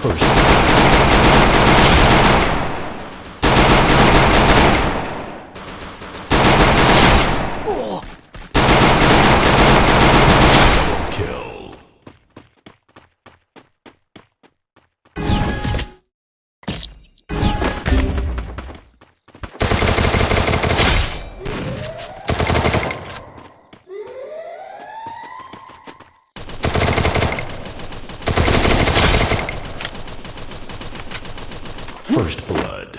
First. First Blood.